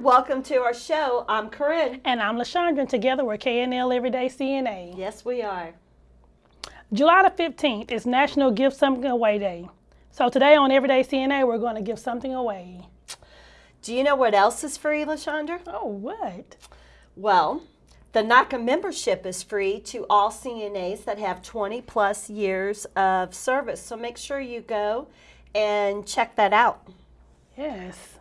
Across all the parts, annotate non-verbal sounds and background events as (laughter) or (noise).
welcome to our show. I'm Corinne. And I'm LaShondra, and together we're KNL Everyday CNA. Yes, we are. July the 15th is National Give Something Away Day. So today on Everyday CNA, we're going to give something away. Do you know what else is free, LaShondra? Oh, what? Well, the NAHCA membership is free to all CNAs that have 20 plus years of service. So make sure you go and check that out. Yes.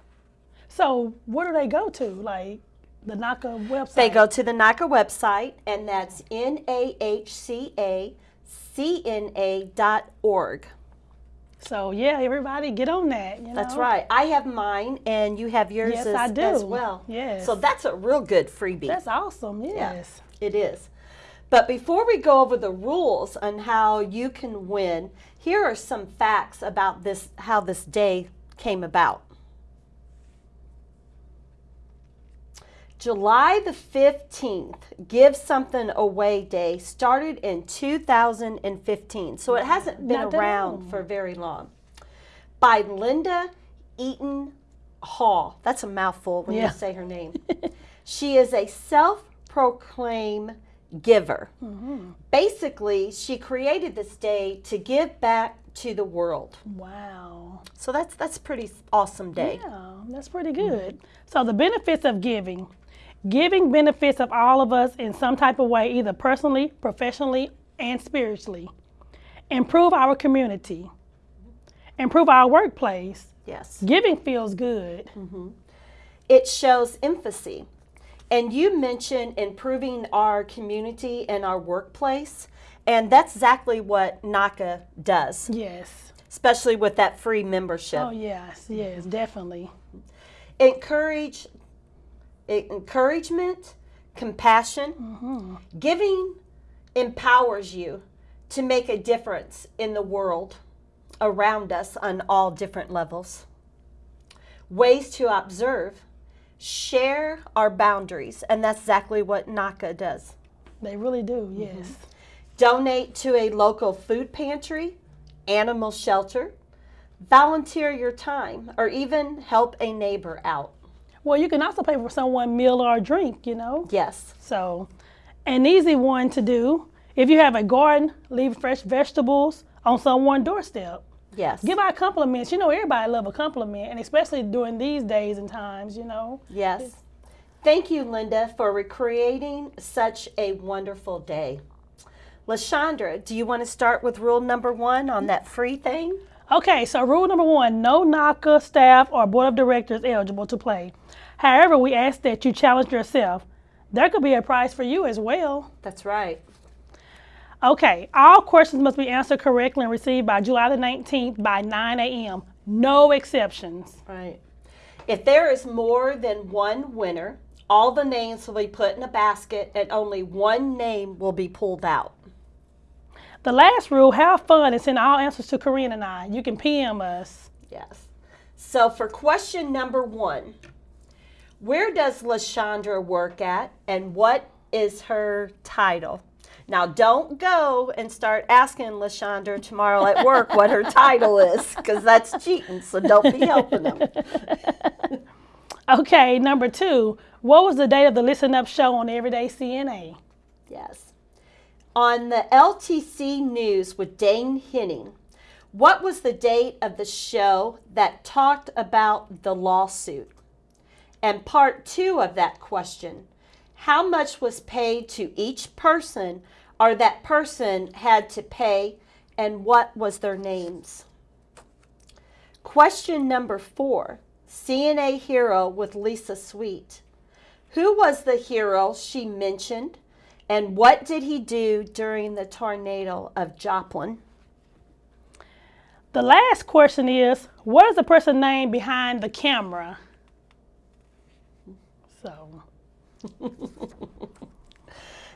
So where do they go to? Like the NAHCA website? They go to the NAHCA website, and that's N-A-H-C-A-C-N-A.org. So yeah, everybody get on that. You know? That's right. I have mine, and you have yours yes, as, I do. as well. Yes. So that's a real good freebie. That's awesome. Yes. Yeah, it is. But before we go over the rules on how you can win, here are some facts about this how this day came about. July the 15th, Give Something Away Day started in 2015. So it hasn't been Not around for very long. By Linda Eaton Hall. That's a mouthful when Yeah. you say her name. (laughs) she is a self proclaimed giver. Mm-hmm. Basically, she created this day to give back to the world. Wow. So that's that's a pretty awesome day. Yeah, that's pretty good. So the benefits of giving. Giving benefits of all of us in some type of way, either personally, professionally, and spiritually. Improve our community. Improve our workplace. Yes. Giving feels good. Mhm. It shows emphasis. And you mentioned improving our community and our workplace, and that's exactly what NAHCA does, Yes. especially with that free membership. Oh yes, yes, definitely. encourage encouragement compassion giving empowers you to make a difference in the world around us on all different levels ways to observe share our boundaries and that's exactly what NAHCA does They really do. Mm-hmm. Yes. donate to a local food pantry animal shelter volunteer your time or even help a neighbor out Well, you can also pay for someone meal or a drink. You know. yes So, an easy one to do. If you have a garden, leave fresh vegetables on someone's doorstep. yes Give out compliments. You know, everybody love a compliment, and especially during these days and times. You know. Yes. Thank you, Linda, for recreating such a wonderful day. LaShondra, do you want to start with rule number one on that free thing? Okay, so rule number one: no NAHCA staff or board of directors eligible to play. However, we ask that you challenge yourself. There could be a prize for you as well. That's right. Okay, all questions must be answered correctly and received by July the 19th by 9 a.m. No exceptions. Right. If there is more than one winner, all the names will be put in a basket and only one name will be pulled out. The last rule, have fun and send all answers to Corinne and I. You can PM us. Yes. So for question number one, where does LaShondra work at and what is her title? Now don't go and start asking LaShondra tomorrow at work what her title is, because that's cheating, so don't be helping them. (laughs) Okay, number two, what was the date of the Listen Up show on Everyday CNA? On the LTC News with Dane Henning, what was the date of the show that talked about the lawsuit? And part two of that question, how much was paid to each person or that person had to pay and what was their names? Question number four, CNA Hero with Lisa Sweet. Who was the hero she mentioned, and what did he do during the tornado of Joplin? The last question is, what is the person name behind the camera? So, (laughs)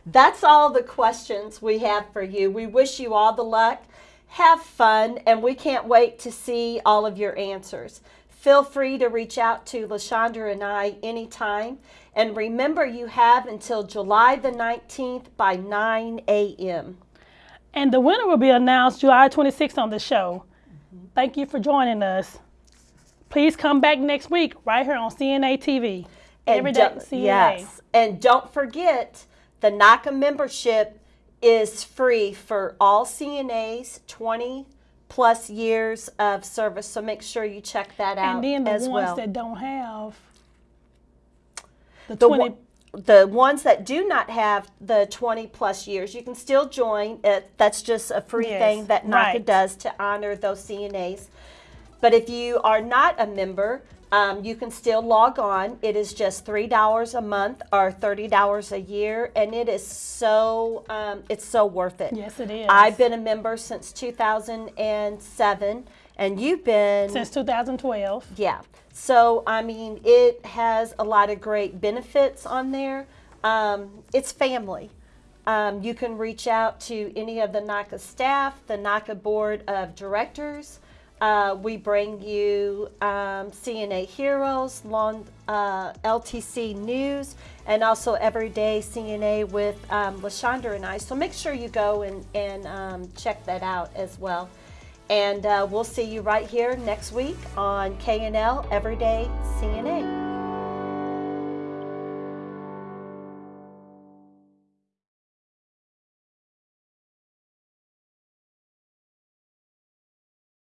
That's all the questions we have for you. We wish you all the luck. Have fun, and we can't wait to see all of your answers. Feel free to reach out to LaShondra and I anytime. And remember, you have until July the 19th by 9 a.m. and the winner will be announced July 26th on the show. Mm-hmm. Thank you for joining us. Please come back next week right here on CNA TV. Everyday CNA. Yes. And don't forget, the NAHCA membership is free for all CNAs, 20 plus years of service. So make sure you check that out And then the as ones well. that don't have the, the, 20 the ones that do not have the 20 plus years, you can still join. It, that's just a free Yes, thing that NAHCA right. does to honor those CNAs. But if you are not a member, um, you can still log on. It is just three dollars a month or thirty dollars a year, and it is so um, it's so worth it. Yes, it is. I've been a member since 2007, and you've been since 2012. yeah. So, I mean, it has a lot of great benefits on there. Um, it's family. Um, you can reach out to any of the NAHCA staff, the NAHCA board of directors. Uh, we bring you um, CNA Heroes, long, uh, LTC News, and also Everyday CNA with um, LaShondra and I. So make sure you go and, and um, check that out as well. And uh, we'll see you right here next week on KNL Everyday CNA.